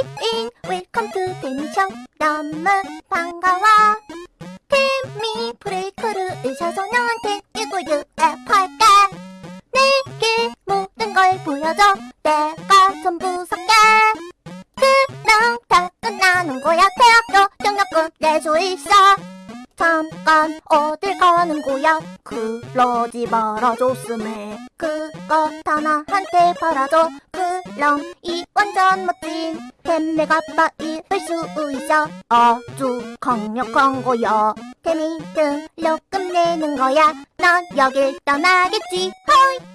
호이인 웰컴 투 데미 쇼 너무 반가워. 태미 브레이크를 의사소 너한테 이거 유앱할게 내게 모든 걸 보여줘. 내가 전부 살게 그럼 다 끝나는 거야. 대학교 등록금 내수 있어. 잠깐 어딜 가는 거야? 그러지 말아줬음해 그것 하나한테 팔아줘. 그럼 이 완전 멋진 템메가 빠입을 수 있어. 아주 강력한 거야. 템이 등록금 내는 거야. 넌 여길 떠나겠지. 호이